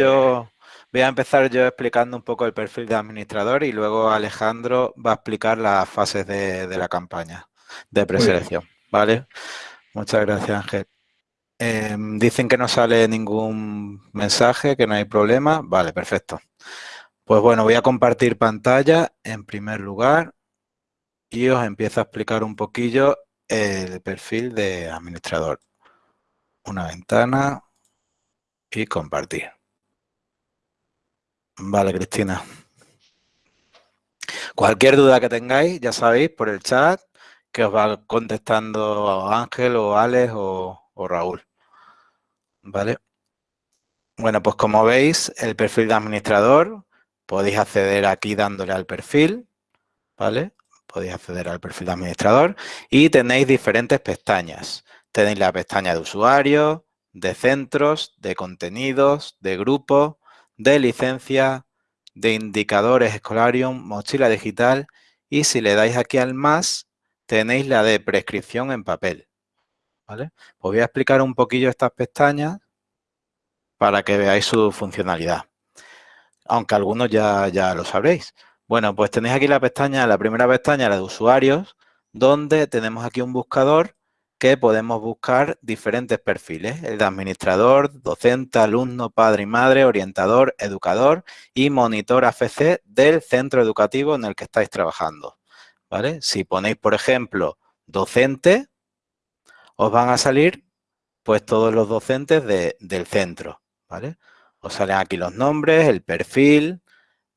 yo, voy a empezar yo explicando un poco el perfil de administrador y luego Alejandro va a explicar las fases de, la campaña de preselección, ¿vale? Muchas gracias, Ángel. Em, dicen que no sale ningún mensaje, que no hay problema. Vale, perfecto. Pues bueno, voy a compartir pantalla en primer lugar y os empiezo a explicar un poquillo el perfil de administrador. Una ventana y compartir. Vale, Cristina. Cualquier duda que tengáis, ya sabéis, por el chat, que os va contestando Ángel o Alex o, Raúl. ¿Vale? Bueno, pues como veis, el perfil de administrador, podéis acceder aquí dándole al perfil, ¿vale? Podéis acceder al perfil de administrador y tenéis diferentes pestañas. Tenéis la pestaña de usuario, de centros, de contenidos, de grupos, de licencia, de indicadores Escolarium, mochila digital y si le dais aquí al más, tenéis la de prescripción en papel. ¿vale? Os voy a explicar un poquillo estas pestañas para que veáis su funcionalidad. Aunque algunos ya, ya lo sabréis. Bueno, pues tenéis aquí la pestaña, la primera pestaña, la de usuarios, donde tenemos aquí un buscador que podemos buscar diferentes perfiles, el de administrador, docente, alumno, padre y madre, orientador, educador y monitor AFC del centro educativo en el que estáis trabajando. ¿vale? Si ponéis, por ejemplo, docente, os van a salir pues todos los docentes del centro. ¿vale? Os salen aquí los nombres, el perfil,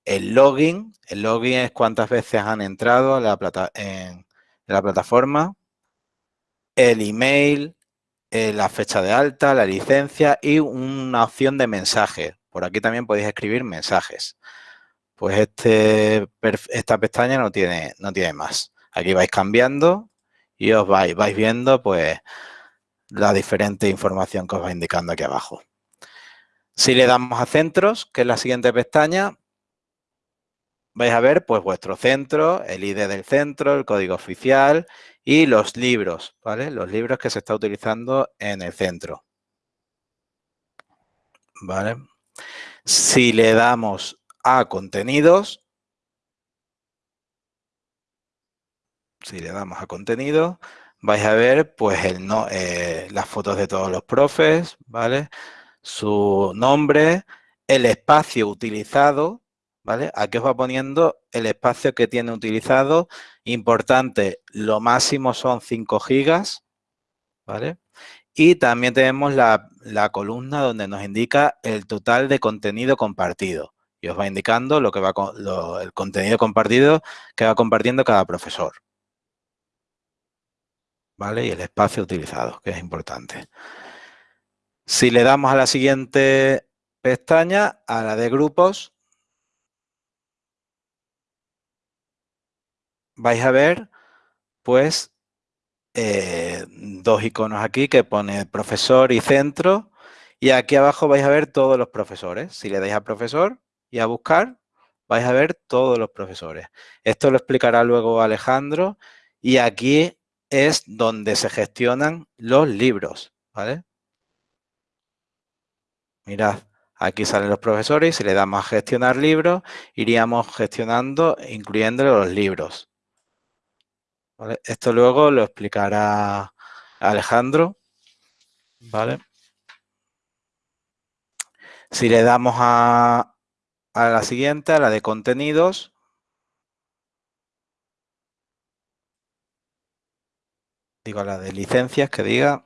el login. El login es cuántas veces han entrado la, en la plataforma el email, eh, la fecha de alta, la licencia y una opción de mensaje. Por aquí también podéis escribir mensajes. Pues este, esta pestaña no tiene, no tiene más. Aquí vais cambiando y os vais, vais viendo pues la diferente información que os va indicando aquí abajo. Si le damos a centros, que es la siguiente pestaña, vais a ver pues vuestro centro, el ID del centro, el código oficial y los libros, ¿vale? Los libros que se está utilizando en el centro. ¿Vale? Si le damos a contenidos, si le damos a contenido, vais a ver pues el no, eh, las fotos de todos los profes, ¿vale? Su nombre, el espacio utilizado, ¿vale? Aquí os va poniendo el espacio que tiene utilizado. Importante, lo máximo son 5 gigas, ¿vale? Y también tenemos la, columna donde nos indica el total de contenido compartido. Y os va indicando lo que va el contenido compartido que va compartiendo cada profesor. ¿Vale? Y el espacio utilizado, que es importante. Si le damos a la siguiente pestaña, a la de grupos, vais a ver, pues, eh, dos iconos aquí que pone profesor y centro. Y aquí abajo vais a ver todos los profesores. Si le dais a profesor y a buscar, vais a ver todos los profesores. Esto lo explicará luego Alejandro. Y aquí es donde se gestionan los libros, ¿vale? Mirad, aquí salen los profesores y si le damos a gestionar libros, iríamos gestionando, incluyendo los libros. Esto luego lo explicará Alejandro. ¿Vale? Si le damos a, a la siguiente, a la de contenidos, digo a la de licencias que diga,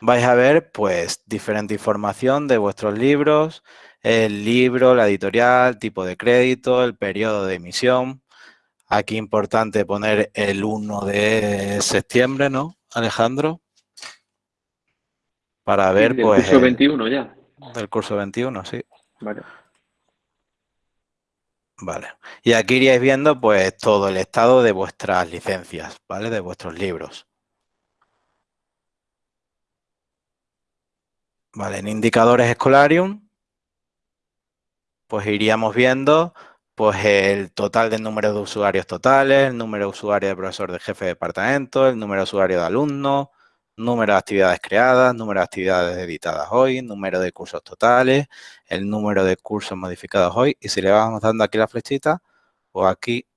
vais a ver pues diferente información de vuestros libros, el libro, la editorial, tipo de crédito, el periodo de emisión, Aquí importante poner el 1 de septiembre, ¿no, Alejandro? Para ver, del pues... curso 21 ya. Del curso 21, sí. Vale. Vale. Y aquí iríais viendo, pues, todo el estado de vuestras licencias, ¿vale? De vuestros libros. Vale, en indicadores Escolarium, pues iríamos viendo pues el total del número de usuarios totales, el número de usuarios de profesor de jefe de departamento, el número de usuarios de alumnos, número de actividades creadas, número de actividades editadas hoy, número de cursos totales, el número de cursos modificados hoy y si le vamos dando aquí la flechita, pues aquí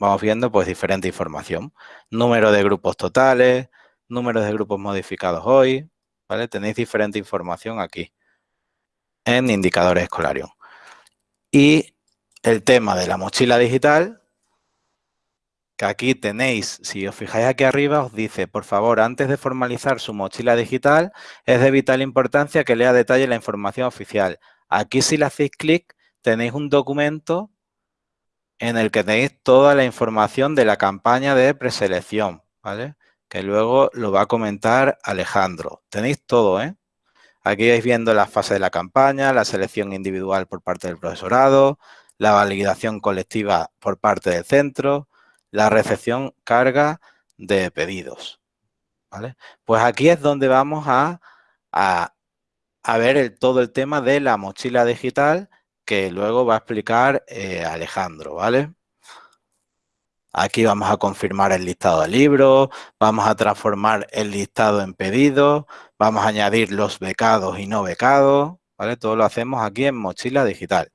vamos viendo pues diferente información. Número de grupos totales, número de grupos modificados hoy, ¿vale? Tenéis diferente información aquí en indicadores escolarios. Y el tema de la mochila digital, que aquí tenéis, si os fijáis aquí arriba, os dice, por favor, antes de formalizar su mochila digital, es de vital importancia que lea detalle la información oficial. Aquí si le hacéis clic, tenéis un documento en el que tenéis toda la información de la campaña de preselección, ¿vale? Que luego lo va a comentar Alejandro. Tenéis todo, ¿eh? Aquí vais viendo la fase de la campaña, la selección individual por parte del profesorado, la validación colectiva por parte del centro, la recepción carga de pedidos. ¿vale? Pues aquí es donde vamos a, a, ver todo el tema de la mochila digital que luego va a explicar eh, Alejandro, ¿vale? Aquí vamos a confirmar el listado de libros, vamos a transformar el listado en pedidos, vamos a añadir los becados y no becados, ¿vale? Todo lo hacemos aquí en Mochila Digital.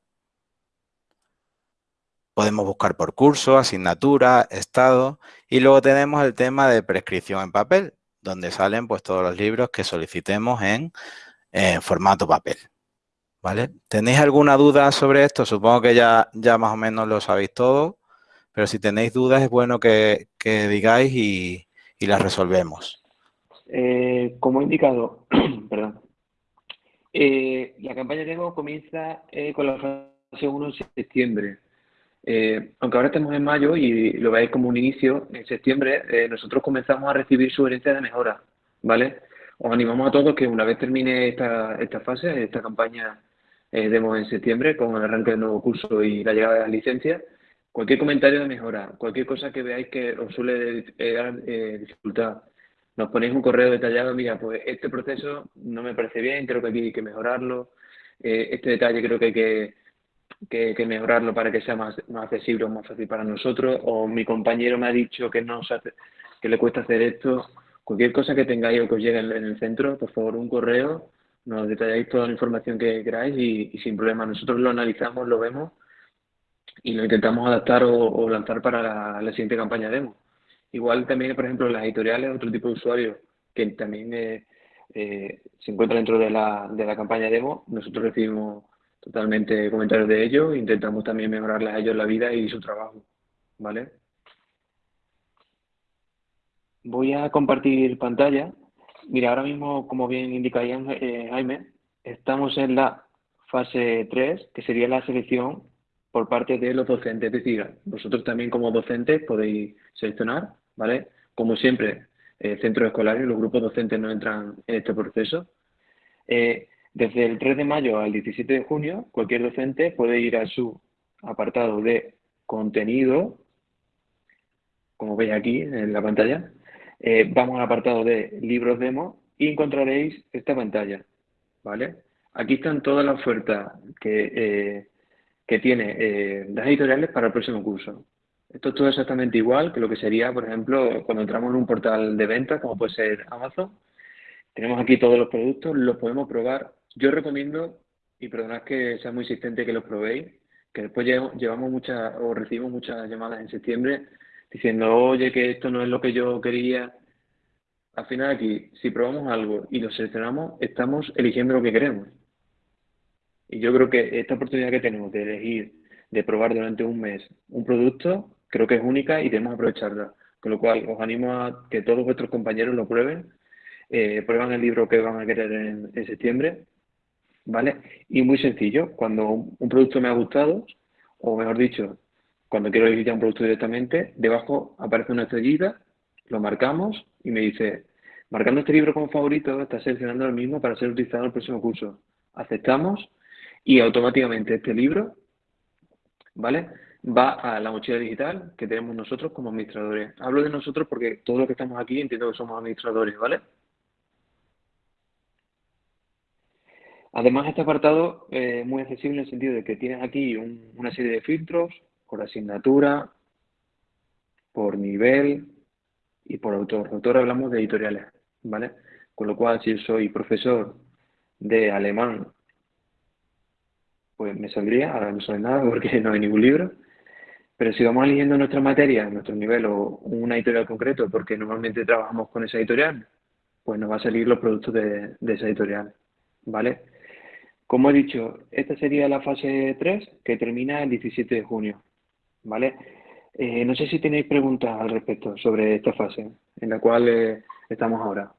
Podemos buscar por curso, asignatura, estado y luego tenemos el tema de prescripción en papel, donde salen pues todos los libros que solicitemos en, formato papel. ¿Vale? ¿Tenéis alguna duda sobre esto? Supongo que ya, ya más o menos lo sabéis todo. Pero si tenéis dudas es bueno que, digáis y, las resolvemos. Eh, como he indicado, perdón, eh, la campaña demo comienza eh, con la fase 1 en septiembre. Aunque ahora estamos en mayo y lo veis como un inicio, en septiembre nosotros comenzamos a recibir sugerencias de mejora, ¿vale? Os animamos a todos que una vez termine esta, esta fase, esta campaña demo en septiembre, con el arranque del nuevo curso y la llegada de las licencias, Cualquier comentario de mejora, cualquier cosa que veáis que os suele eh, dar eh, dificultad, nos ponéis un correo detallado, mira, pues este proceso no me parece bien, creo que aquí hay que mejorarlo, eh, este detalle creo que hay que, mejorarlo para que sea más, más accesible o más fácil para nosotros, o mi compañero me ha dicho que, no que le cuesta hacer esto, cualquier cosa que tengáis o que os llegue en, el centro, por favor, un correo, nos detalláis toda la información que queráis y sin problema. Nosotros lo analizamos, lo vemos y lo intentamos adaptar o, lanzar para la, siguiente campaña demo. Igual también, por ejemplo, las editoriales, otro tipo de usuarios que también eh, eh, se encuentran dentro de la, de la campaña demo, nosotros recibimos totalmente comentarios de ellos intentamos también mejorarles a ellos la vida y su trabajo, ¿vale? Voy a compartir pantalla. Mira, ahora mismo, como bien indica eh, Jaime, estamos en la fase 3, que sería la selección por parte de los docentes. Es decir, vosotros también como docentes podéis seleccionar, ¿vale? Como siempre, eh, centros escolares, los grupos docentes no entran en este proceso. Eh, desde el 3 de mayo al 17 de junio, cualquier docente puede ir a su apartado de contenido, como veis aquí en la pantalla. Eh, vamos al apartado de libros demo y encontraréis esta pantalla, ¿vale? Aquí están todas las ofertas que eh, que tiene eh, las editoriales para el próximo curso. Esto es todo exactamente igual que lo que sería, por ejemplo, cuando entramos en un portal de ventas, como puede ser Amazon. Tenemos aquí todos los productos, los podemos probar. Yo recomiendo, y perdonad que sea muy insistente que los probéis, que después llevamos muchas, o recibimos muchas llamadas en septiembre diciendo, oye, que esto no es lo que yo quería. Al final aquí, si probamos algo y lo seleccionamos, estamos eligiendo lo que queremos. Y yo creo que esta oportunidad que tenemos de elegir, de probar durante un mes un producto, creo que es única y debemos aprovecharla. Con lo cual, os animo a que todos vuestros compañeros lo prueben, eh, prueban el libro que van a querer en, septiembre, ¿vale? Y muy sencillo, cuando un, producto me ha gustado, o mejor dicho, cuando quiero ya un producto directamente, debajo aparece una estrellita, lo marcamos y me dice, marcando este libro como favorito, está seleccionando el mismo para ser utilizado en el próximo curso. Aceptamos y automáticamente este libro, ¿vale? Va a la mochila digital que tenemos nosotros como administradores. Hablo de nosotros porque todos los que estamos aquí entiendo que somos administradores, ¿vale? Además, este apartado es muy accesible en el sentido de que tienes aquí una serie de filtros por asignatura, por nivel y por autor. Autor hablamos de editoriales, ¿vale? Con lo cual, si yo soy profesor de alemán, pues me saldría, ahora no sale nada porque no hay ningún libro, pero si vamos eligiendo nuestra materia, nuestro nivel o una editorial concreto, porque normalmente trabajamos con esa editorial, pues nos va a salir los productos de, esa editorial, ¿vale? Como he dicho, esta sería la fase 3 que termina el 17 de junio, ¿vale? Eh, no sé si tenéis preguntas al respecto sobre esta fase en la cual eh, estamos ahora.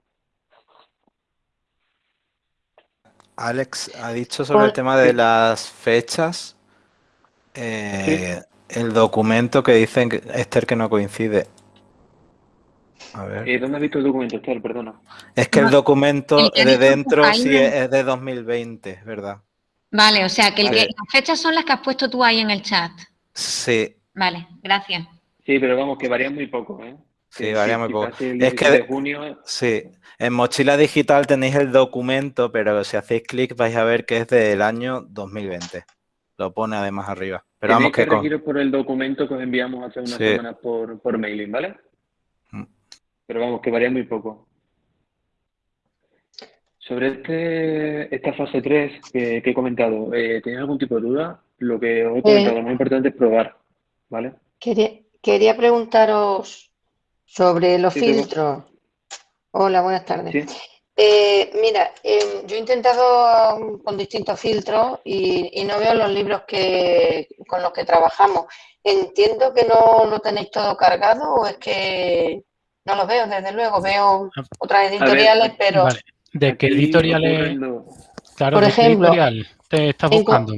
Alex ha dicho sobre el tema de las fechas. Eh, el documento que dicen Esther que no coincide. A ver. Eh, ¿Dónde has visto el documento, Esther? Perdona. Es que el documento de dentro sí es de 2020, ¿verdad? Vale, o sea, que, las fechas son las que has puesto tú ahí en el chat. Sí. Vale, gracias. Sí, pero vamos, que varían muy poco, ¿eh? Sí, varía muy poco. Es que de junio... sí, en mochila digital tenéis el documento, pero si hacéis clic vais a ver que es del año 2020. Lo pone además arriba. Pero vamos que, que por el documento que os enviamos hace unas semanas por, por mailing, ¿vale? Pero vamos, que varía muy poco. Sobre este, esta fase 3 que, he comentado, eh, ¿tenéis algún tipo de duda? Lo que os he comentado, lo más importante es probar, ¿vale? Quería, quería preguntaros sobre los filtros. Hola, buenas tardes. Eh, mira, em, yo he intentado um, con distintos filtros y, no veo los libros que con los que trabajamos. Entiendo que no lo tenéis todo cargado o es que no lo veo, desde luego. Veo otras editoriales, pero... ¿De qué editoriales? Claro, Por ejemplo, editorial te estás buscando?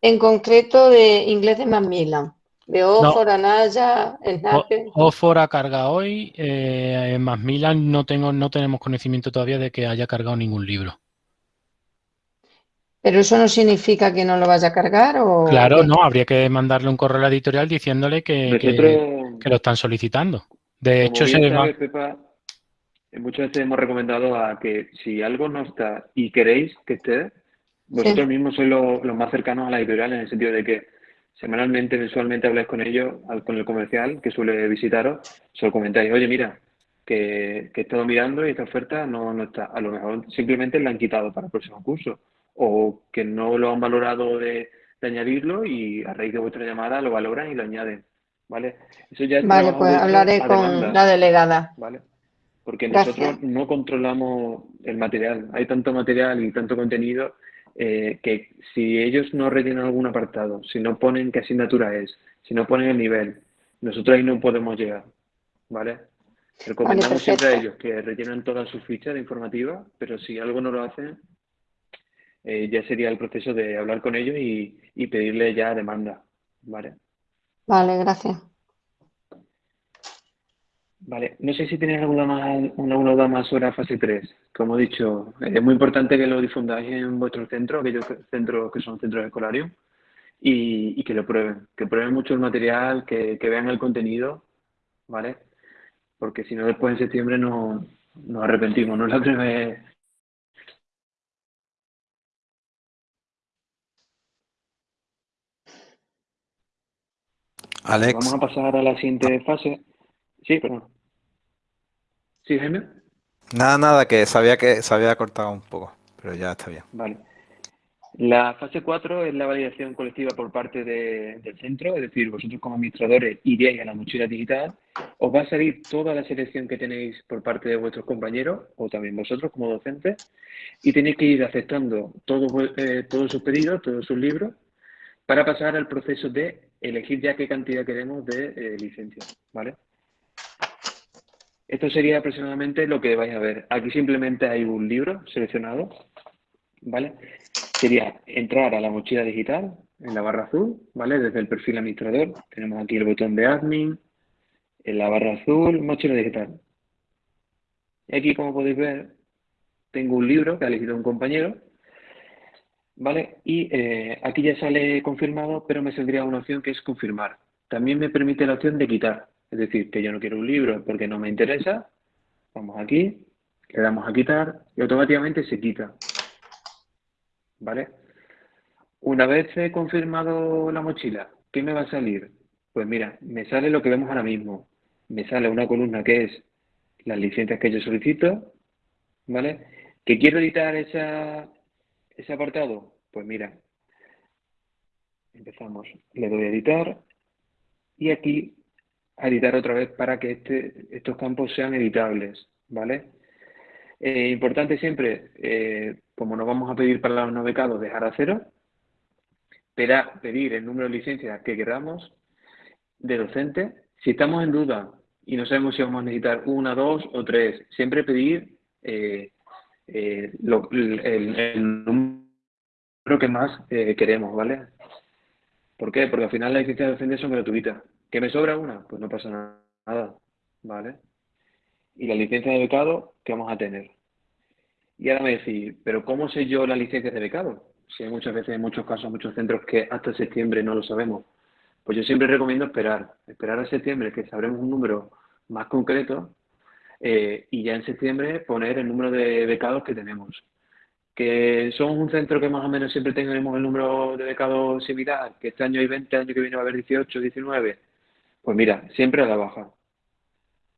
En, concreto de Inglés de Macmillan. De Oxford, Anaya, Snapper. Oxford ha cargado hoy, eh, en Macmillan no, tengo, no tenemos conocimiento todavía de que haya cargado ningún libro. ¿Pero eso no significa que no lo vaya a cargar? O claro, no, habría que mandarle un correo a la editorial diciéndole que, que, lo están solicitando. De hecho, se muchas veces hemos recomendado a que si algo no está y queréis que esté, vosotros mismos sois los, los más cercanos a la editorial en el sentido de que semanalmente, mensualmente habláis con ellos, con el comercial que suele visitaros, se lo comentáis, oye, mira, que, que he estado mirando y esta oferta no, no está. A lo mejor simplemente la han quitado para el próximo curso o que no lo han valorado de, añadirlo y a raíz de vuestra llamada lo valoran y lo añaden. ¿Vale? Eso ya vale, pues hablaré con la delegada. ¿Vale? Porque nosotros no controlamos el material. Hay tanto material y tanto contenido eh, que si ellos no rellenan algún apartado, si no ponen qué asignatura es, si no ponen el nivel, nosotros ahí no podemos llegar, ¿vale? Recomendamos siempre a ellos que rellenen todas sus fichas de informativa, pero si algo no lo hacen, eh, ya sería el proceso de hablar con ellos y, y pedirle ya demanda, ¿vale? Vale, gracias. Vale, no sé si tenéis alguna más, alguna duda más sobre la fase 3. Como he dicho, es muy importante que lo difundáis en vuestro centro, aquellos centros que son centros escolares, y, y que lo prueben, que prueben mucho el material, que, vean el contenido, ¿vale? Porque si no, después en septiembre no, nos arrepentimos, no es la vez. Alex. Vamos a pasar a la siguiente fase. Sí, perdón. ¿Sí, Jaime? Nada, nada, que sabía que se había cortado un poco, pero ya está bien. Vale. La fase 4 es la validación colectiva por parte del centro, es decir, vosotros como administradores iréis a la mochila digital, os va a salir toda la selección que tenéis por parte de vuestros compañeros o también vosotros como docentes y tenéis que ir aceptando todos, eh, todos sus pedidos, todos sus libros, para pasar al proceso de elegir ya qué cantidad queremos de eh, licencia, ¿vale? Esto sería aproximadamente lo que vais a ver. Aquí simplemente hay un libro seleccionado, ¿vale? Sería entrar a la mochila digital en la barra azul, ¿vale? Desde el perfil administrador. Tenemos aquí el botón de admin, en la barra azul, mochila digital. Y aquí, como podéis ver, tengo un libro que ha elegido un compañero, ¿vale? Y eh, aquí ya sale confirmado, pero me saldría una opción que es confirmar. También me permite la opción de quitar. Es decir, que yo no quiero un libro porque no me interesa. Vamos aquí, le damos a quitar y automáticamente se quita. ¿Vale? Una vez he confirmado la mochila, ¿qué me va a salir? Pues mira, me sale lo que vemos ahora mismo. Me sale una columna que es las licencias que yo solicito, ¿vale? ¿Que quiero editar ese apartado? Pues mira, empezamos, le doy a editar y aquí a editar otra vez para que este, estos campos sean editables, ¿vale? Eh, importante siempre, eh, como nos vamos a pedir para los no becados, dejar a cero, pedir el número de licencias que queramos de docente. Si estamos en duda y no sabemos si vamos a necesitar una, dos o tres, siempre pedir eh, el, número que más queremos, ¿vale? ¿Por qué? Porque al final las licencias de docente son gratuitas. ¿Que me sobra una? Pues no pasa nada, ¿vale? Y la licencia de becado, ¿qué vamos a tener? Y ahora me decís, ¿pero cómo sé yo la licencia de becado? Si hay muchas veces, en muchos casos, muchos centros que hasta septiembre no lo sabemos. Pues yo siempre recomiendo esperar, esperar a septiembre, que sabremos un número más concreto eh, y ya en septiembre poner el número de becados que tenemos. Que son un centro que más o menos siempre tenemos el número de becados similar, que este año hay 20, año que viene va a haber 18, 19, pues mira, siempre a la baja.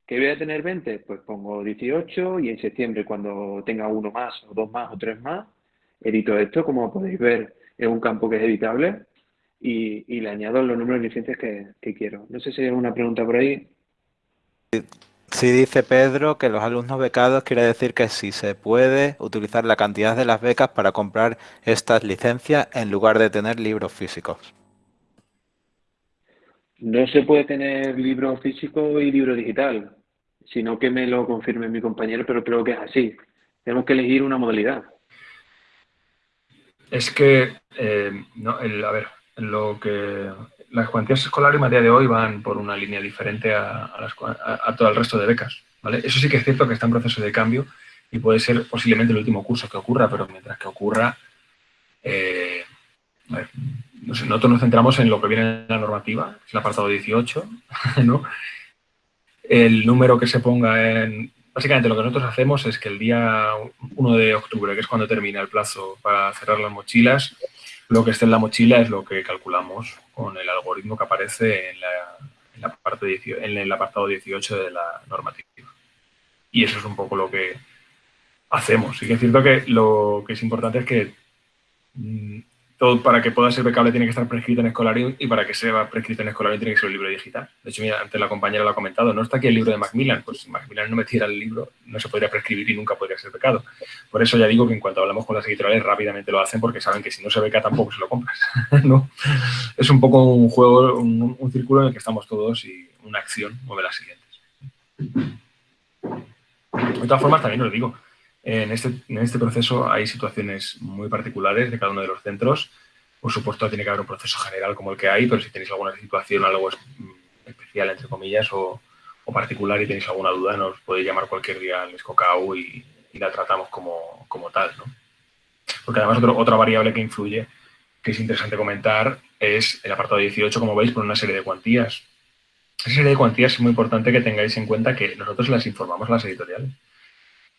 ¿Que voy a tener 20? Pues pongo 18 y en septiembre cuando tenga uno más o dos más o tres más, edito esto, como podéis ver, es un campo que es editable y, le añado los números de licencias que, quiero. No sé si hay alguna pregunta por ahí. Si dice Pedro que los alumnos becados quiere decir que si se puede utilizar la cantidad de las becas para comprar estas licencias en lugar de tener libros físicos. No se puede tener libro físico y libro digital, sino que me lo confirme mi compañero, pero creo que es así. Tenemos que elegir una modalidad. Es que, eh, no, a ver, lo que las cuantías escolares a día de hoy van por una línea diferente a, todo el resto de becas. ¿vale? Eso sí que es cierto que está en proceso de cambio y puede ser posiblemente el último curso que ocurra, pero mientras que ocurra, eh, a nosotros nos centramos en lo que viene en la normativa, es el apartado 18, ¿no? El número que se ponga en... Básicamente lo que nosotros hacemos es que el día 1 de octubre, que es cuando termina el plazo para cerrar las mochilas, lo que esté en la mochila es lo que calculamos con el algoritmo que aparece en, la, parte en el apartado 18 de la normativa. Y eso es un poco lo que hacemos. Y que es cierto que lo que es importante es que mm, todo para que pueda ser becable tiene que estar prescrito en Escolarium y para que sea prescrito en Escolarium tiene que ser un libro digital. De hecho, mira, antes la compañera lo ha comentado, no está aquí el libro de Macmillan, pues si Macmillan no metiera el libro no se podría prescribir y nunca podría ser becado. Por eso ya digo que en cuanto hablamos con las editoriales rápidamente lo hacen porque saben que si no se beca tampoco se lo compras. ¿no? Es un poco un juego, un, círculo en el que estamos todos y una acción mueve las siguientes. De todas formas, también os digo, en este, en este proceso hay situaciones muy particulares de cada uno de los centros. Por supuesto, tiene que haber un proceso general como el que hay, pero si tenéis alguna situación, algo especial, entre comillas, o, particular y tenéis alguna duda, nos podéis llamar cualquier día al Escocau y, la tratamos como, como tal. ¿no? Porque además otra variable que influye, que es interesante comentar, es el apartado 18, como veis, con una serie de cuantías. Esa serie de cuantías es muy importante que tengáis en cuenta que nosotros las informamos a las editoriales.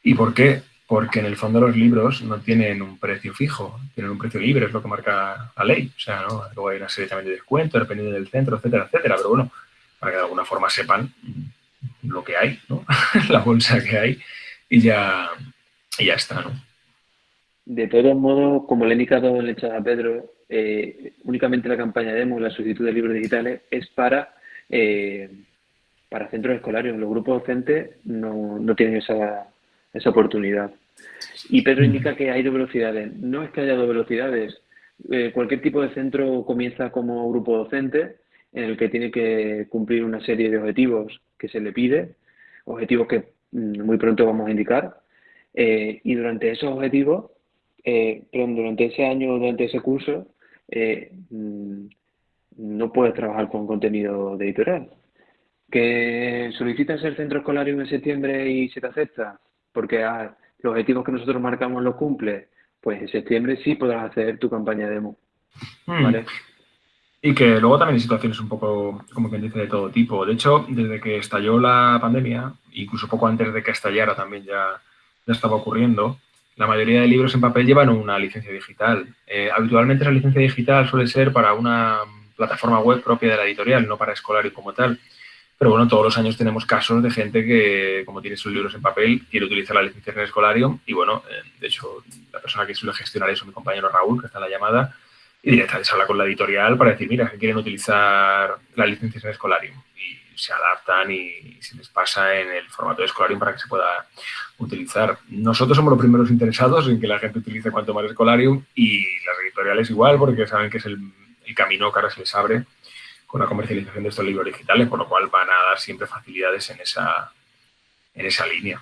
¿Y por qué? Porque en el fondo los libros no tienen un precio fijo, tienen un precio libre, es lo que marca la ley. O sea, ¿no? luego hay una serie también de descuentos, dependiendo del centro, etcétera, etcétera. Pero bueno, para que de alguna forma sepan lo que hay, ¿no? la bolsa que hay y ya, y ya está, ¿no? De todos modos, como le he indicado el a Pedro, eh, únicamente la campaña demo, la solicitud de libros digitales, es para, eh, para centros escolares. Los grupos docentes no, no tienen esa, esa oportunidad. Y Pedro indica que hay dos velocidades. No es que haya dos velocidades. Eh, cualquier tipo de centro comienza como grupo docente, en el que tiene que cumplir una serie de objetivos que se le pide, objetivos que mm, muy pronto vamos a indicar. Eh, y durante esos objetivos, eh, durante ese año, durante ese curso, mm, no puedes trabajar con contenido de editorial. ¿Que solicitas el centro escolar en septiembre y se te acepta? Porque ah, los objetivos que nosotros marcamos los cumple, pues en septiembre sí podrás hacer tu campaña demo. Hmm. ¿vale? Y que luego también hay situaciones un poco, como quien dice, de todo tipo. De hecho, desde que estalló la pandemia, incluso poco antes de que estallara también ya, ya estaba ocurriendo, la mayoría de libros en papel llevan una licencia digital. Eh, habitualmente esa licencia digital suele ser para una plataforma web propia de la editorial, no para escolar y como tal. Pero bueno, todos los años tenemos casos de gente que, como tiene sus libros en papel, quiere utilizar la licencia en Escolarium y bueno, eh, de hecho, la persona que suele gestionar eso, mi compañero Raúl, que está en la llamada, y directamente se habla con la editorial para decir, mira, que quieren utilizar la licencia en Escolarium y se adaptan y, se les pasa en el formato de Escolarium para que se pueda utilizar. Nosotros somos los primeros interesados en que la gente utilice cuanto más Escolarium y las editoriales igual, porque saben que es el, el camino que ahora se les abre con la comercialización de estos libros digitales, por lo cual van a dar siempre facilidades en esa, en esa línea.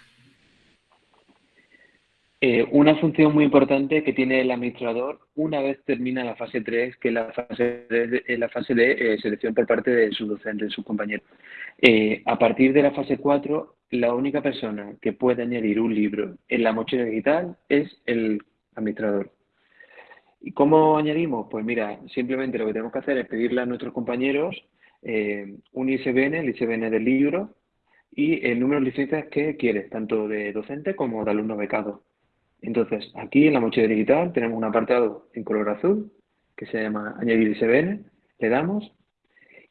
Eh, una función muy importante que tiene el administrador una vez termina la fase 3, que es la fase de, la fase de eh, selección por parte de su docente, de sus compañeros. Eh, a partir de la fase 4, la única persona que puede añadir un libro en la mochila digital es el administrador. ¿Y cómo añadimos? Pues mira, simplemente lo que tenemos que hacer es pedirle a nuestros compañeros eh, un ISBN, el ISBN del libro y el número de licencias que quieres, tanto de docente como de alumno becado. Entonces, aquí en la mochila digital tenemos un apartado en color azul que se llama añadir ISBN, le damos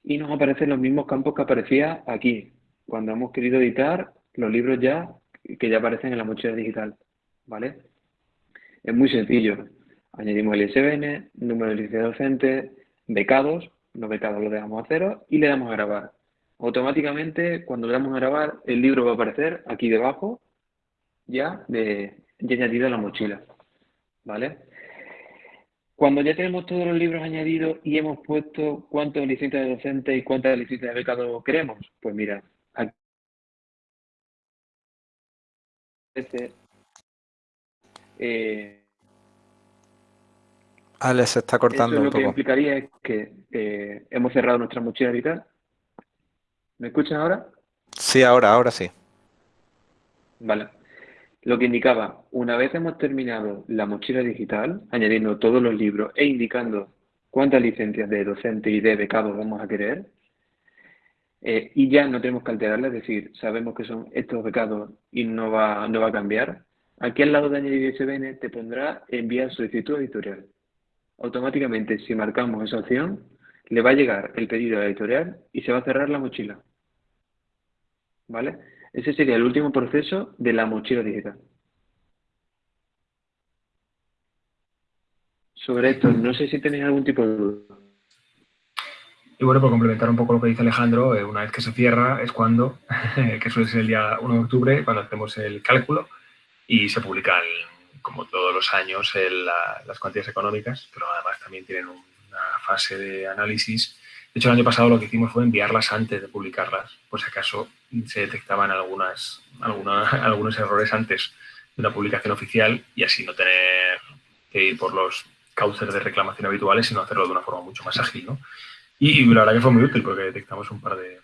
y nos aparecen los mismos campos que aparecía aquí, cuando hemos querido editar los libros ya que ya aparecen en la mochila digital, ¿vale? Es muy sencillo. Añadimos el ISBN, número de licencia docente, becados, los becados los dejamos a cero y le damos a grabar. Automáticamente, cuando le damos a grabar, el libro va a aparecer aquí debajo, ya, de, ya añadido a la mochila. ¿Vale? Cuando ya tenemos todos los libros añadidos y hemos puesto cuántas licencias de docente y cuántas licencias de becado queremos, pues mira, aquí eh, Alex se está cortando Eso lo poco. que implicaría es que eh, hemos cerrado nuestra mochila vital. ¿Me escuchan ahora? Sí, ahora, ahora sí. Vale. Lo que indicaba, una vez hemos terminado la mochila digital, añadiendo todos los libros e indicando cuántas licencias de docente y de becado vamos a querer, eh, y ya no tenemos que alterarla, es decir, sabemos que son estos becados y no va, no va a cambiar, aquí al lado de añadir ISBN te pondrá enviar solicitud editorial automáticamente si marcamos esa opción, le va a llegar el pedido a la editorial y se va a cerrar la mochila. ¿Vale? Ese sería el último proceso de la mochila digital. Sobre esto, no sé si tenéis algún tipo de duda. Y bueno, por complementar un poco lo que dice Alejandro, eh, una vez que se cierra es cuando, que suele ser el día 1 de octubre, cuando hacemos el cálculo y se publica el, como todos los años, las cuantías económicas, pero además también tienen una fase de análisis. De hecho, el año pasado lo que hicimos fue enviarlas antes de publicarlas, por si acaso se detectaban algunas, algunos errores antes de una publicación oficial y así no tener que ir por los cauces de reclamación habituales, sino hacerlo de una forma mucho más ágil. ¿no? Y, la verdad que fue muy útil porque detectamos un par de,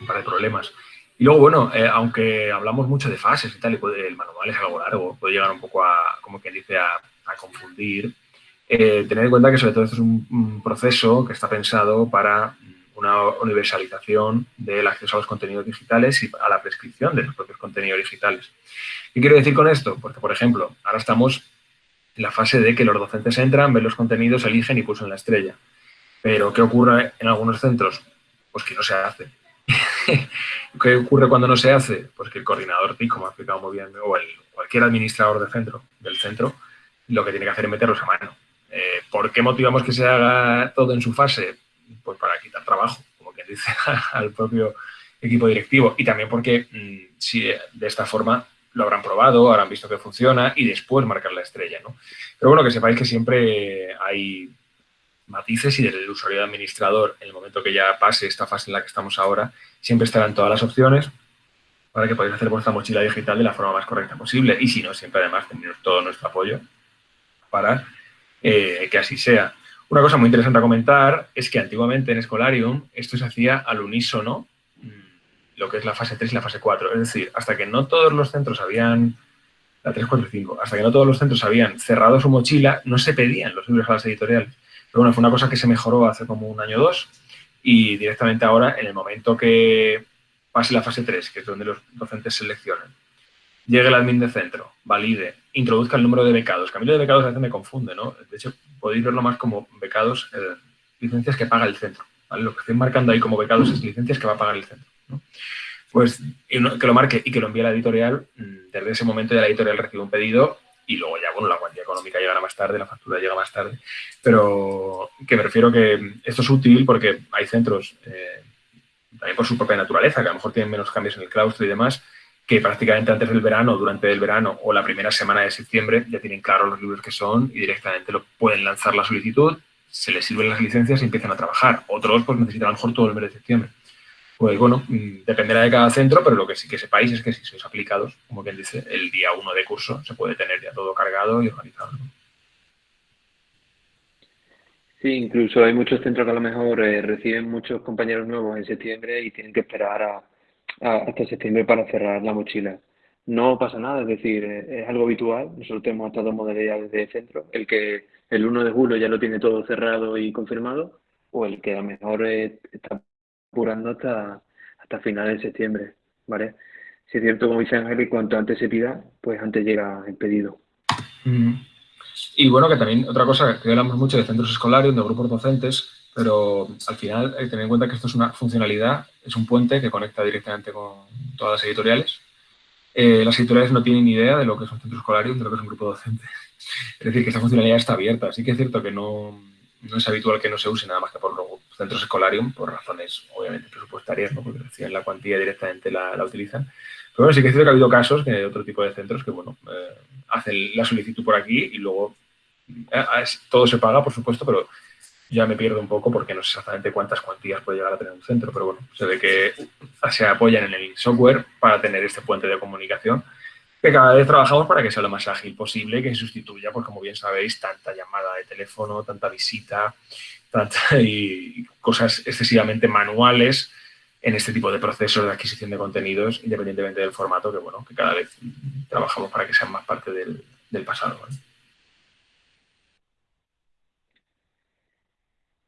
un par de problemas. Y luego, bueno, eh, aunque hablamos mucho de fases y tal, y el manual es algo largo, puede llegar un poco a, como quien dice, a, confundir, eh, tener en cuenta que sobre todo esto es un, proceso que está pensado para una universalización del acceso a los contenidos digitales y a la prescripción de los propios contenidos digitales. ¿Qué quiero decir con esto? Porque, por ejemplo, ahora estamos en la fase de que los docentes entran, ven los contenidos, eligen y pulsan la estrella. Pero, ¿qué ocurre en algunos centros? Pues que no se hace. ¿Qué ocurre cuando no se hace? Pues que el coordinador TIC, como ha explicado muy bien, o el, cualquier administrador del centro, lo que tiene que hacer es meterlos a mano. Eh, ¿Por qué motivamos que se haga todo en su fase? Pues para quitar trabajo, como quien dice, al propio equipo directivo. Y también porque mm, si de esta forma lo habrán probado, habrán visto que funciona y después marcar la estrella. ¿no? Pero bueno, que sepáis que siempre hay matices y desde el usuario de administrador, en el momento que ya pase esta fase en la que estamos ahora, siempre estarán todas las opciones para que podáis hacer vuestra mochila digital de la forma más correcta posible. Y si no, siempre además tener todo nuestro apoyo para eh, que así sea. Una cosa muy interesante a comentar es que antiguamente en Escolarium esto se hacía al unísono, mm, lo que es la fase 3 y la fase 4. Es decir, hasta que no todos los centros habían, la 3, 4 y 5, hasta que no todos los centros habían cerrado su mochila, no se pedían los libros a las editoriales. Pero bueno, fue una cosa que se mejoró hace como un año o dos y directamente ahora, en el momento que pase la fase 3, que es donde los docentes seleccionen, llegue el admin de centro, valide, introduzca el número de becados, que de becados a veces me confunde, ¿no? De hecho, podéis verlo más como becados, eh, licencias que paga el centro. Lo que estoy marcando ahí como becados es licencias que va a pagar el centro. Pues que lo marque y que lo envíe a la editorial, mm, desde ese momento ya la editorial recibe un pedido y luego ya, bueno, la cuantía económica llegará más tarde, la factura llega más tarde, pero que me refiero que esto es útil porque hay centros, eh, también por su propia naturaleza, que a lo mejor tienen menos cambios en el claustro y demás, que prácticamente antes del verano, durante el verano o la primera semana de septiembre ya tienen claro los libros que son y directamente lo pueden lanzar la solicitud, se les sirven las licencias y empiezan a trabajar. Otros pues necesitan a lo mejor todo el mes de septiembre. Pues bueno, mm, dependerá de cada centro, pero lo que sí que sepáis es que si sois aplicados, como quien dice, el día uno de curso se puede tener ya todo cargado y organizado. Sí, incluso hay muchos centros que a lo mejor eh, reciben muchos compañeros nuevos en septiembre y tienen que esperar a, hasta septiembre para cerrar la mochila. No pasa nada, es decir, eh, es algo habitual. Nosotros tenemos estas dos modalidades de centro, el que el 1 de julio ya lo tiene todo cerrado y confirmado, o el que a lo mejor eh, está apurando hasta, hasta finales de septiembre, ¿vale? Si es cierto, como dice Ángel, y cuanto antes se pida, pues antes llega el pedido. Y bueno, que también otra cosa, que hablamos mucho de centros escolares, de grupos docentes, pero al final que tener en cuenta que esto es una funcionalidad, es un puente que conecta directamente con todas las editoriales. Eh, las editoriales no tienen ni idea de lo que es un centro escolario, de lo que es un grupo docente. Es decir, que esta funcionalidad está abierta. Así que es cierto que no, no es habitual que no se use nada más que por los centros escolarium, por razones obviamente presupuestarias, ¿no? porque reciben la cuantía directamente la, la, utilizan. Pero bueno, sí que es cierto que ha habido casos de otro tipo de centros que, bueno, eh, hacen la solicitud por aquí y luego eh, todo se paga, por supuesto, pero ya me pierdo un poco porque no sé exactamente cuántas cuantías puede llegar a tener un centro, pero bueno, se ve que se apoyan en el software para tener este puente de comunicación que cada vez trabajamos para que sea lo más ágil posible, que sustituya, pues como bien sabéis, tanta llamada de teléfono, tanta visita, tanta, cosas excesivamente manuales en este tipo de procesos de adquisición de contenidos, independientemente del formato, que bueno, que cada vez trabajamos para que sean más parte del, pasado.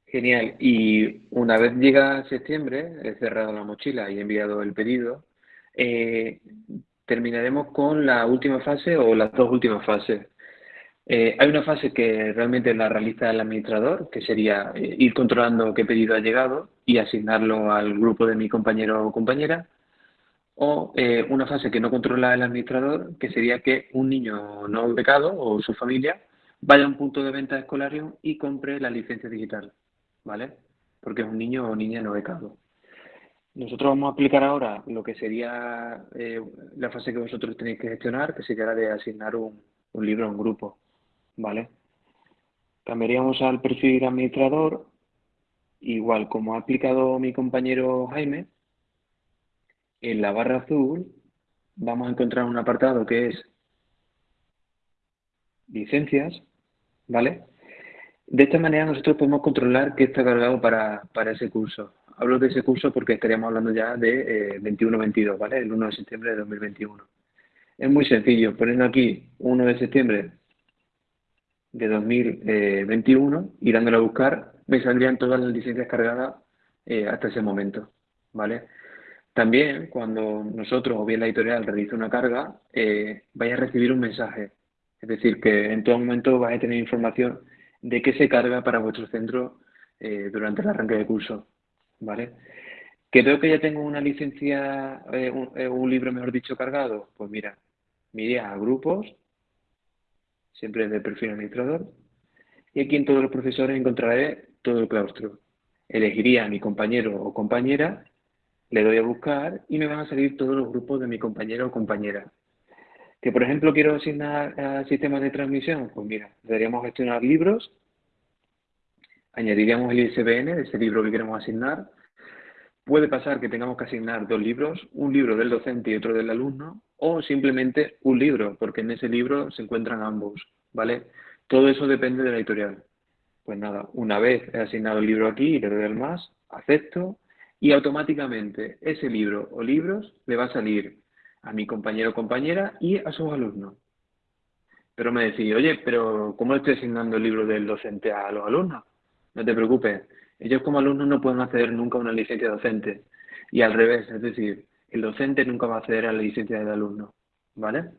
Genial. Y una vez llega septiembre, he cerrado la mochila y he enviado el pedido, eh, terminaremos con la última fase o las dos últimas fases. Eh, hay una fase que realmente la realiza el administrador, que sería eh, ir controlando qué pedido ha llegado y asignarlo al grupo de mi compañero o compañera. O eh, una fase que no controla el administrador, que sería que un niño no becado o su familia vaya a un punto de venta escolar y compre la licencia digital, ¿vale? Porque es un niño o niña no becado. Nosotros vamos a aplicar ahora lo que sería eh, la fase que vosotros tenéis que gestionar, que sería la de asignar un, libro a un grupo, ¿vale? Cambiaríamos al perfil administrador, igual como ha aplicado mi compañero Jaime, en la barra azul vamos a encontrar un apartado que es licencias, ¿vale? De esta manera nosotros podemos controlar qué está cargado para, para ese curso. Hablo de ese curso porque estaríamos hablando ya de 21-22, eh, ¿vale? El 1 de septiembre de 2021. Es muy sencillo, poniendo aquí 1 de septiembre de 2021 y dándole a buscar, me saldrían todas las licencias cargadas eh, hasta ese momento, ¿vale? También cuando nosotros o bien la editorial realice una carga, eh, vaya a recibir un mensaje. Es decir, que en todo momento vais a tener información de qué se carga para vuestro centro durante el arranque de curso. ¿Vale? ¿Creo que ya tengo una licencia, eh, eh, un, libro, mejor dicho, cargado? Pues mira, me iría a grupos, siempre de perfil administrador, y aquí en todos los profesores encontraré todo el claustro. Elegiría a mi compañero o compañera, le doy a buscar y me van a salir todos los grupos de mi compañero o compañera. Que, por ejemplo, quiero asignar a sistemas de transmisión, pues mira, deberíamos gestionar libros añadiríamos el ISBN de ese libro que queremos asignar. Puede pasar que tengamos que asignar dos libros, un libro del docente y otro del alumno, o simplemente un libro, porque en ese libro se encuentran ambos, ¿vale? Todo eso depende de la editorial. Pues nada, una vez he asignado el libro aquí y le doy al más, acepto, y automáticamente ese libro o libros le va a salir a mi compañero o compañera y a sus alumnos. Pero me decís, oye, pero ¿cómo estoy asignando el libro del docente a los alumnos? No te preocupes. Ellos como alumnos no pueden acceder nunca a una licencia docente. Y al revés, es decir, el docente nunca va a acceder a la licencia del alumno. ¿Vale?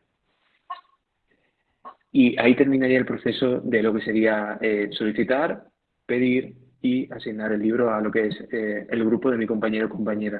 Y ahí terminaría el proceso de lo que sería eh, solicitar, pedir y asignar el libro a lo que es eh, el grupo de mi compañero o compañera.